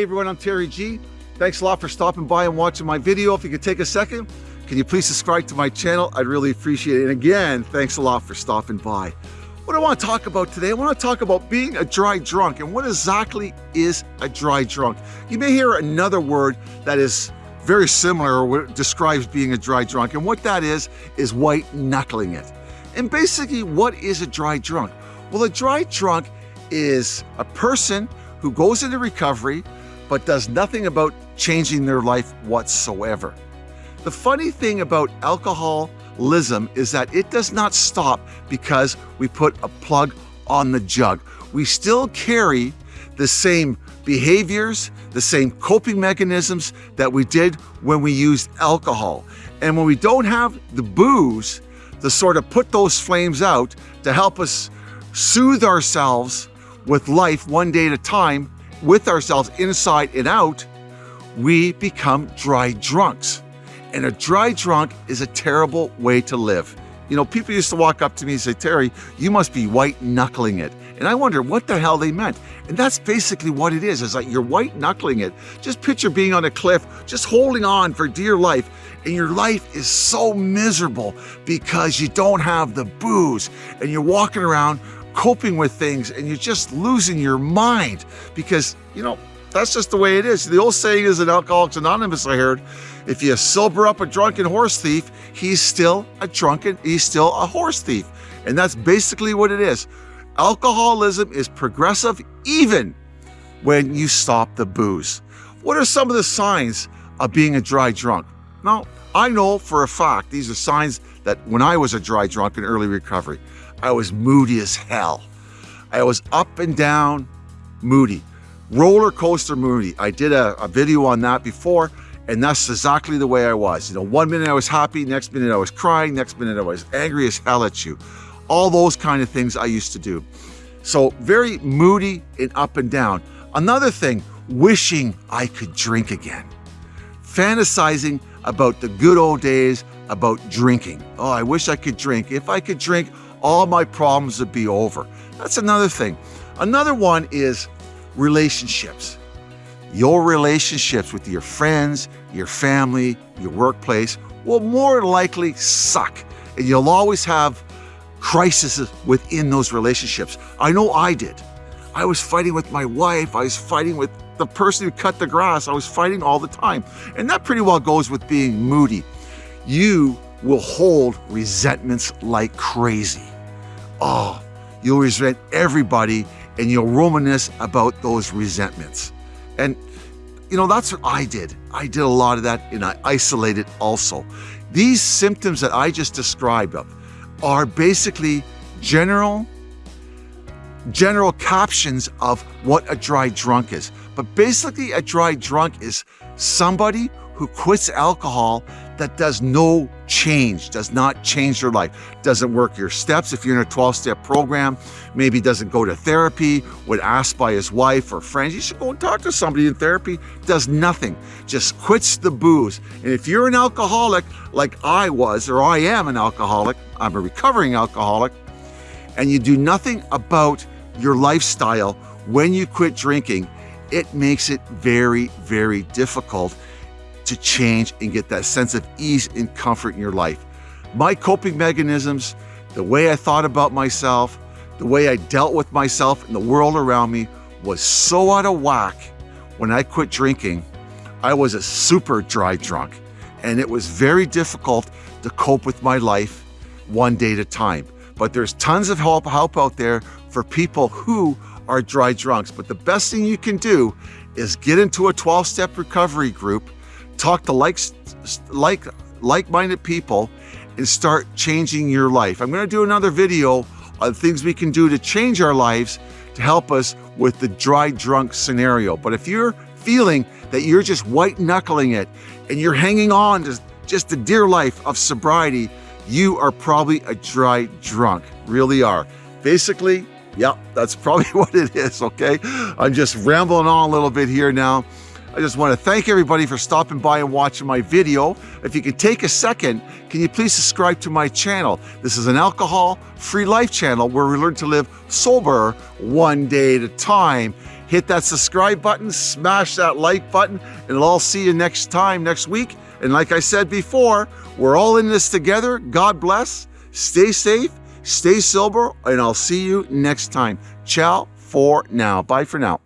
Hey everyone, I'm Terry G. Thanks a lot for stopping by and watching my video. If you could take a second, can you please subscribe to my channel? I'd really appreciate it. And again, thanks a lot for stopping by. What I want to talk about today, I want to talk about being a dry drunk and what exactly is a dry drunk. You may hear another word that is very similar or describes being a dry drunk. And what that is, is white knuckling it. And basically, what is a dry drunk? Well, a dry drunk is a person who goes into recovery but does nothing about changing their life whatsoever. The funny thing about alcoholism is that it does not stop because we put a plug on the jug. We still carry the same behaviors, the same coping mechanisms that we did when we used alcohol. And when we don't have the booze to sort of put those flames out to help us soothe ourselves with life one day at a time, with ourselves inside and out, we become dry drunks. And a dry drunk is a terrible way to live. You know, people used to walk up to me and say, Terry, you must be white knuckling it. And I wonder what the hell they meant. And that's basically what it is. It's like you're white knuckling it. Just picture being on a cliff, just holding on for dear life. And your life is so miserable because you don't have the booze and you're walking around coping with things and you're just losing your mind because, you know, that's just the way it is. The old saying is in Alcoholics Anonymous, I heard, if you sober up a drunken horse thief, he's still a drunken, he's still a horse thief. And that's basically what it is. Alcoholism is progressive even when you stop the booze. What are some of the signs of being a dry drunk? Now, I know for a fact these are signs that when I was a dry drunk in early recovery, I was moody as hell. I was up and down moody, roller coaster moody. I did a, a video on that before, and that's exactly the way I was. You know, one minute I was happy, next minute I was crying, next minute I was angry as hell at you. All those kind of things I used to do. So very moody and up and down. Another thing, wishing I could drink again. Fantasizing about the good old days about drinking. Oh, I wish I could drink. If I could drink, all my problems would be over. That's another thing. Another one is relationships. Your relationships with your friends, your family, your workplace will more likely suck. And you'll always have crises within those relationships. I know I did. I was fighting with my wife. I was fighting with the person who cut the grass. I was fighting all the time. And that pretty well goes with being moody. You will hold resentments like crazy. Oh, you'll resent everybody and you'll reminisce about those resentments. And, you know, that's what I did. I did a lot of that and I isolated also. These symptoms that I just described of are basically general general captions of what a dry drunk is. But basically a dry drunk is somebody who quits alcohol that does no change, does not change your life, doesn't work your steps if you're in a 12-step program, maybe doesn't go to therapy, when asked by his wife or friends, you should go and talk to somebody in therapy, does nothing, just quits the booze. And if you're an alcoholic like I was, or I am an alcoholic, I'm a recovering alcoholic, and you do nothing about your lifestyle when you quit drinking, it makes it very, very difficult to change and get that sense of ease and comfort in your life. My coping mechanisms, the way I thought about myself, the way I dealt with myself and the world around me was so out of whack when I quit drinking. I was a super dry drunk and it was very difficult to cope with my life one day at a time. But there's tons of help, help out there for people who are dry drunks. But the best thing you can do is get into a 12-step recovery group talk to like, like, like-minded people and start changing your life. I'm going to do another video on things we can do to change our lives to help us with the dry drunk scenario. But if you're feeling that you're just white knuckling it and you're hanging on to just the dear life of sobriety, you are probably a dry drunk, really are. Basically, yeah, that's probably what it is, okay? I'm just rambling on a little bit here now. I just want to thank everybody for stopping by and watching my video. If you could take a second, can you please subscribe to my channel? This is an alcohol-free life channel where we learn to live sober one day at a time. Hit that subscribe button, smash that like button, and I'll see you next time, next week. And like I said before, we're all in this together. God bless. Stay safe, stay sober, and I'll see you next time. Ciao for now. Bye for now.